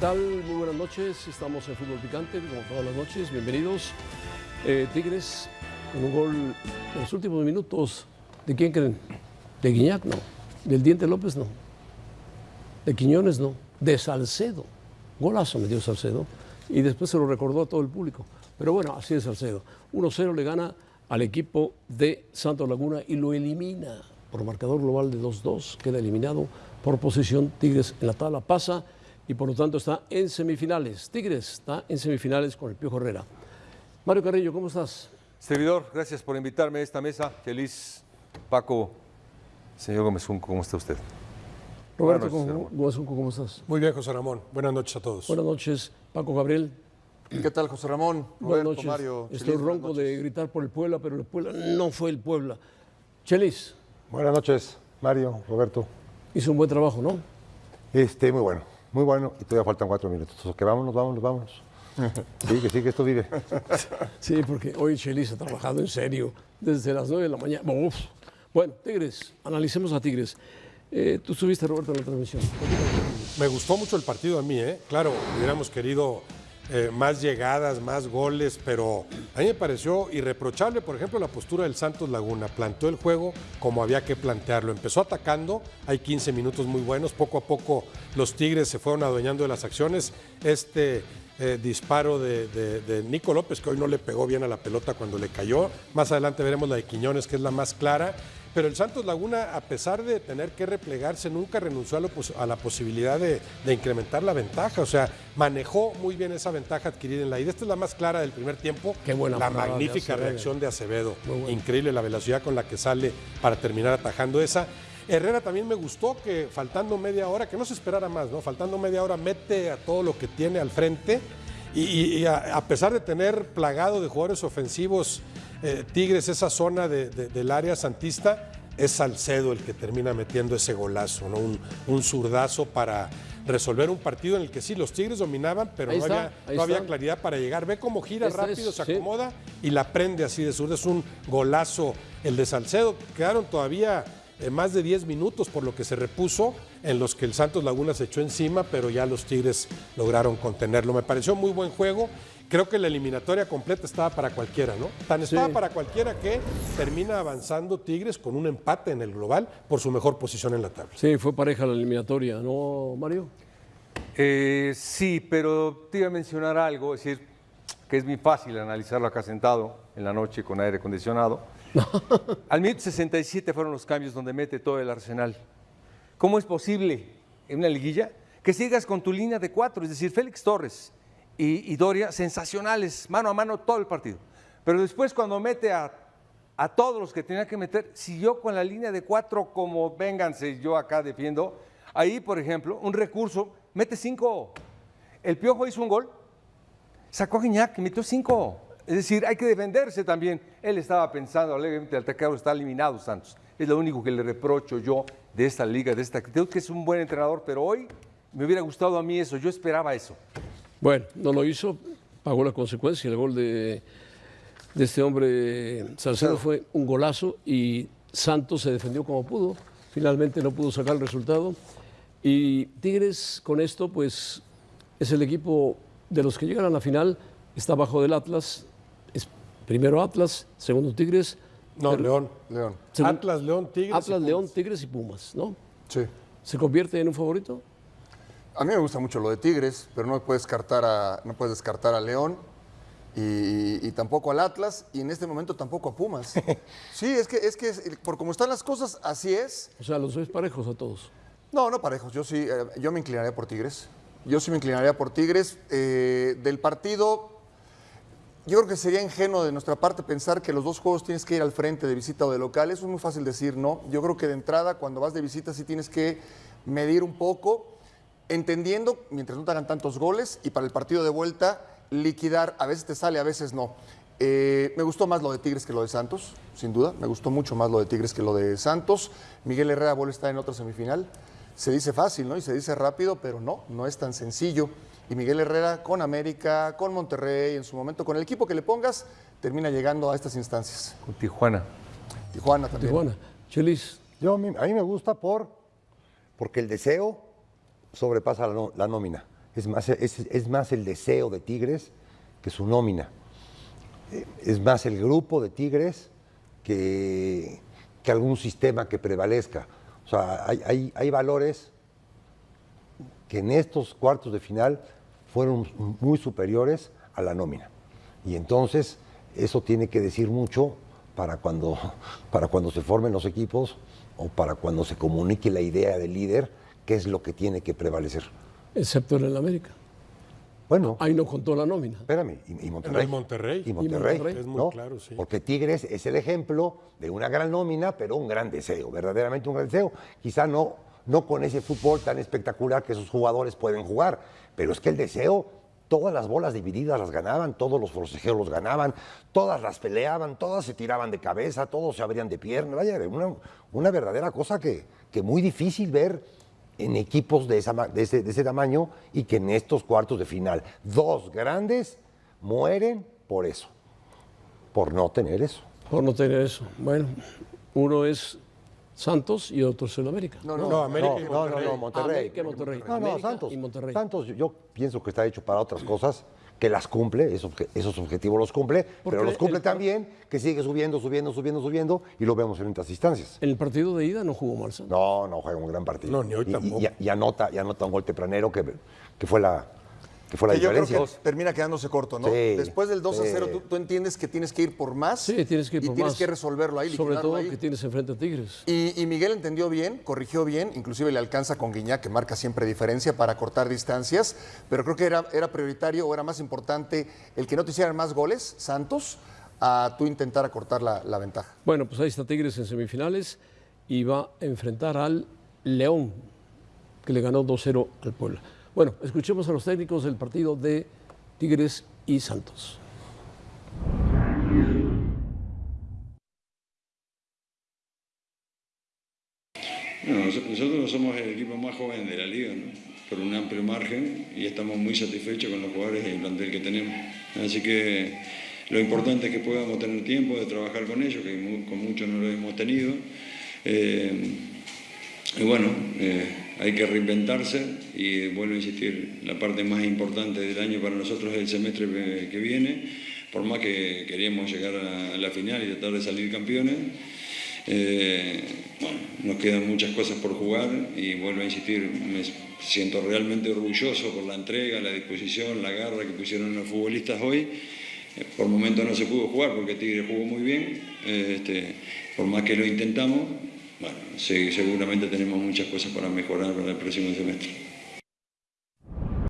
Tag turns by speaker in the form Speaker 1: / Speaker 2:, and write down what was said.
Speaker 1: tal? Muy buenas noches. Estamos en Fútbol Picante, como todas las noches. Bienvenidos. Eh, Tigres con un gol en los últimos minutos. ¿De quién creen? De Guiñac, no. Del Diente López, no. De Quiñones, no. De Salcedo. Golazo me dio Salcedo. Y después se lo recordó a todo el público. Pero bueno, así es Salcedo. 1-0 le gana al equipo de Santos Laguna y lo elimina por marcador global de 2-2. Queda eliminado por posición. Tigres en la tabla pasa y por lo tanto está en semifinales. Tigres está en semifinales con el Pío Herrera. Mario Carrillo, ¿cómo estás?
Speaker 2: Servidor, gracias por invitarme a esta mesa. Feliz, Paco, señor Gómez Junco, ¿cómo está usted?
Speaker 1: Roberto
Speaker 2: Buenas noches,
Speaker 1: Gómez Junco, ¿cómo estás?
Speaker 3: Muy bien, José Ramón. Buenas noches a todos.
Speaker 1: Buenas noches, Paco Gabriel.
Speaker 4: ¿Qué tal, José Ramón?
Speaker 1: Buenas noches.
Speaker 4: Mario,
Speaker 1: Estoy
Speaker 4: Chelis,
Speaker 1: ronco
Speaker 4: noches.
Speaker 1: de gritar por el Puebla, pero el Puebla no fue el Puebla. Chelis
Speaker 5: Buenas noches, Mario, Roberto.
Speaker 1: hizo un buen trabajo, ¿no?
Speaker 5: Este, muy bueno, muy bueno. Y todavía faltan cuatro minutos. Sea, que vámonos, vámonos, vámonos. Sí, que sí, que esto vive.
Speaker 1: Sí, porque hoy Chelis ha trabajado en serio desde las 9 de la mañana. Uf. Bueno, Tigres, analicemos a Tigres. Eh, tú estuviste, Roberto, en la transmisión.
Speaker 3: Me gustó mucho el partido a mí, ¿eh? Claro, hubiéramos querido eh, más llegadas, más goles, pero a mí me pareció irreprochable, por ejemplo, la postura del Santos Laguna. Planteó el juego como había que plantearlo. Empezó atacando, hay 15 minutos muy buenos. Poco a poco los Tigres se fueron adueñando de las acciones. Este eh, disparo de, de- de Nico López, que hoy no le pegó bien a la pelota cuando le cayó. Más adelante veremos la de Quiñones, que es la más clara. Pero el Santos Laguna, a pesar de tener que replegarse, nunca renunció a, lo pos- a la posibilidad de, de incrementar la ventaja. O sea, manejó muy bien esa ventaja adquirida en la ida. Esta es la más clara del primer tiempo.
Speaker 1: Qué buena
Speaker 3: La
Speaker 1: de
Speaker 3: magnífica reacción de Acevedo. Increíble la velocidad con la que sale para terminar atajando esa. Herrera también me gustó que faltando media hora, que no se esperara más, ¿no? Faltando media hora mete a todo lo que tiene al frente y, y- y a, a pesar de tener plagado de jugadores ofensivos eh, Tigres esa zona de- de- del área santista, es Salcedo el que termina metiendo ese golazo, ¿no? Un, un zurdazo para resolver un partido en el que sí, los Tigres dominaban, pero
Speaker 1: Ahí
Speaker 3: no,
Speaker 1: está,
Speaker 3: había, no claridad para llegar. Ve cómo gira rápido,
Speaker 1: es,
Speaker 3: se
Speaker 1: sí.
Speaker 3: acomoda y la prende así de zurda. Es un golazo el de Salcedo. Quedaron todavía eh, más de 10 minutos por lo que se repuso, en los que el Santos Laguna se echó encima, pero ya los Tigres lograron contenerlo. Me pareció muy buen juego. Creo que la eliminatoria completa estaba para cualquiera, ¿no? Tan estaba
Speaker 1: Sí.
Speaker 3: para cualquiera que termina avanzando Tigres con un empate en el global por su mejor posición en la tabla.
Speaker 1: Sí, fue pareja la eliminatoria, ¿no, Mario?
Speaker 2: Eh, sí, pero te iba a mencionar algo, es decir, que es muy fácil analizarlo acá sentado en la noche con aire acondicionado. Al minuto 67 fueron los cambios donde mete todo el arsenal. ¿Cómo es posible en una liguilla que sigas con tu línea de cuatro? Es decir, Félix Torres y, Doria, sensacionales, mano a mano todo el partido. Pero después cuando mete a, todos los que tenía que meter, siguió con la línea de cuatro como vénganse, yo acá defiendo. Ahí, por ejemplo, un recurso, mete cinco. El Piojo hizo un gol, sacó a Guiñac metió cinco. Es decir, hay que defenderse también. Él estaba pensando, alegremente, el atacado está eliminado Santos. Es lo único que le reprocho yo de esta liga, de esta actitud, que es un buen entrenador, pero hoy me hubiera gustado a mí eso, yo esperaba eso.
Speaker 1: Bueno, no lo hizo, pagó la consecuencia. El gol de, de este hombre Salcedo fue un golazo y Santos se defendió como pudo. Finalmente no pudo sacar el resultado. Y Tigres con esto, pues es el equipo de los que llegan a la final, está bajo del Atlas. Es primero Atlas, segundo Tigres.
Speaker 3: No,
Speaker 1: ter-
Speaker 3: León.
Speaker 4: León.
Speaker 3: Atlas, León, Tigres.
Speaker 1: Atlas. León, Tigres y Pumas, ¿no?
Speaker 4: Sí.
Speaker 1: ¿Se convierte en un favorito?
Speaker 4: A mí me gusta mucho lo de Tigres, pero no puedes descartar a, no puedes descartar a León y, y tampoco al Atlas y en este momento tampoco a Pumas. Sí, es que, es que es- por como están las cosas, así es.
Speaker 1: O sea, los ves parejos a todos.
Speaker 4: No, no parejos. Yo sí, eh, yo me inclinaría por Tigres. Yo sí me inclinaría por Tigres. Eh, del partido, yo creo que sería ingenuo de nuestra parte pensar que los dos juegos tienes que ir al frente de visita o de local. Eso es muy fácil decir, ¿no? Yo creo que de entrada, cuando vas de visita, sí tienes que medir un poco, entendiendo, mientras no te hagan tantos goles, y para el partido de vuelta, liquidar. A veces te sale, a veces no. Eh, me gustó más lo de Tigres que lo de Santos, sin duda. Me gustó mucho más lo de Tigres que lo de Santos. Miguel Herrera vuelve a estar en otra semifinal. Se dice fácil, ¿no? Y se dice rápido, pero no, no es tan sencillo. Y Miguel Herrera con América, con Monterrey, en su momento, con el equipo que le pongas, termina llegando a estas instancias.
Speaker 2: Con Tijuana.
Speaker 4: Tijuana también.
Speaker 1: Tijuana. Chelis,
Speaker 5: Yo, a mí a mí me gusta por, porque el deseo sobrepasa la, nómina. Es más, es, es más el deseo de Tigres que su nómina. Es más el grupo de Tigres que, que algún sistema que prevalezca. O sea, hay, hay- hay valores que en estos cuartos de final fueron muy superiores a la nómina. Y entonces eso tiene que decir mucho para cuando, para cuando se formen los equipos o para cuando se comunique la idea del líder, qué es lo que tiene que prevalecer.
Speaker 1: excepto en el América.
Speaker 5: Bueno,
Speaker 1: Ahí no contó la nómina.
Speaker 5: espérame, y, y Monterrey.
Speaker 3: el Monterrey.
Speaker 5: Y Monterrey,
Speaker 1: Monterrey.
Speaker 3: Es muy
Speaker 5: ¿no?
Speaker 3: claro, sí.
Speaker 5: Porque Tigres es el ejemplo de una gran nómina, pero un gran deseo, verdaderamente un gran deseo. Quizá no, no con ese fútbol tan espectacular que esos jugadores pueden jugar, pero es que el deseo, todas las bolas divididas las ganaban, todos los forcejeos los ganaban, todas las peleaban, todas se tiraban de cabeza, todos se abrían de pierna. Vaya, una, una verdadera cosa que, que muy difícil ver en equipos de, de ese, de ese tamaño y que en estos cuartos de final, dos grandes mueren por eso, por no tener eso.
Speaker 1: Por no tener eso. Bueno, uno es Santos y otro es el América.
Speaker 4: No,
Speaker 3: No,
Speaker 4: no,
Speaker 3: América y
Speaker 5: no, no,
Speaker 3: Monterrey.
Speaker 5: no, Monterrey.
Speaker 1: América y Monterrey.
Speaker 5: No, no,
Speaker 1: América
Speaker 5: Santos.
Speaker 1: y Monterrey.
Speaker 5: Santos, yo- pienso que está hecho para otras cosas, que las cumple, esos, obje- esos objetivos los cumple,
Speaker 1: Porque
Speaker 5: pero los cumple
Speaker 1: el-
Speaker 5: también, que sigue subiendo, subiendo, subiendo, subiendo, y lo vemos en otras instancias.
Speaker 1: En el partido de ida no jugó mal Santos.
Speaker 5: No, no juega un gran partido.
Speaker 3: No, ni hoy
Speaker 5: Y- y-
Speaker 3: tampoco.
Speaker 5: Y, y anota, y anota un gol tempranero que, que fue la, que fue la
Speaker 4: que yo creo que termina quedándose corto, ¿no?
Speaker 5: Sí,
Speaker 4: Después del 2 a
Speaker 5: sí.
Speaker 4: 0, tú, tú entiendes que tienes que ir por más.
Speaker 1: Sí, tienes que ir
Speaker 4: y
Speaker 1: por
Speaker 4: tienes
Speaker 1: más.
Speaker 4: que resolverlo ahí,
Speaker 1: Sobre todo
Speaker 4: ahí.
Speaker 1: que tienes enfrente a Tigres.
Speaker 4: Y, y Miguel entendió bien, corrigió bien, inclusive le alcanza con Guiñac, que marca siempre diferencia para cortar distancias, pero creo que era, era prioritario o era más importante el que no te hicieran más goles, Santos, a tú intentar acortar la, la ventaja.
Speaker 1: Bueno, pues ahí está Tigres en semifinales y va a enfrentar al León, que le ganó 2-0 al Puebla. Bueno, escuchemos a los técnicos del partido de Tigres y Santos.
Speaker 6: No, nos- nosotros somos el equipo más joven de la liga, ¿no? por un amplio margen, y estamos muy satisfechos con los jugadores y el plantel que tenemos. Así que lo importante es que podamos tener tiempo de trabajar con ellos, que con muchos no lo hemos tenido. Eh, y bueno, eh, hay que reinventarse y vuelvo a insistir, la parte más importante del año para nosotros es el semestre que- que viene, por más que queríamos llegar a la final y tratar de salir campeones. Eh, bueno, nos quedan muchas cosas por jugar y vuelvo a insistir, me siento realmente orgulloso por la entrega, la disposición, la garra que pusieron los futbolistas hoy. Eh, Por momentos no se pudo jugar porque Tigre jugó muy bien, eh, este, por más que lo intentamos, bueno, sí, seguramente tenemos muchas cosas para mejorar para el próximo semestre.